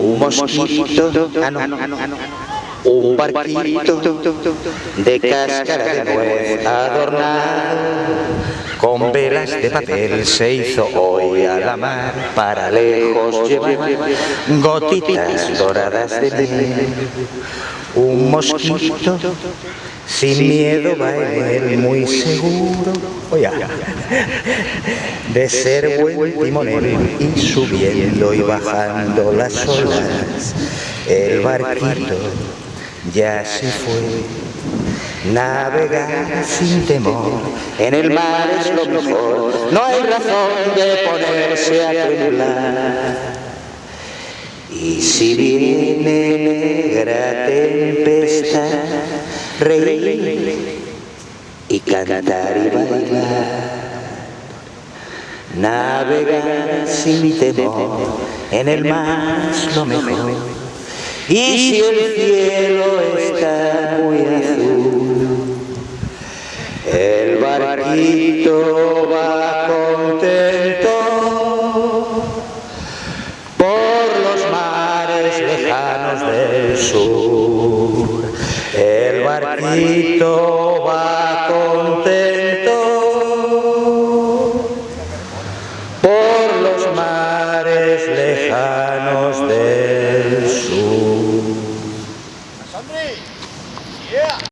mosquito, ah, no, un barquito de cáscara de nuez adornado con velas de papel se hizo hoy a la mar. para lejos llevar gotitas doradas de miel. Un mosquito sin miedo va en él muy seguro. de ser buen timonel y subiendo y bajando las olas. el barquito ya se fue. Navegar sin temor. en el mar es lo mejor, no hay razón de ponerse a temblar. Y si viene negra tempestad, reír y cantar y bailar. Navegar sin temor. En el mar es lo mejor. Y si el cielo está muy el barquito va contento por los mares lejanos del sur. El barquito va contento por los mares lejanos del sur.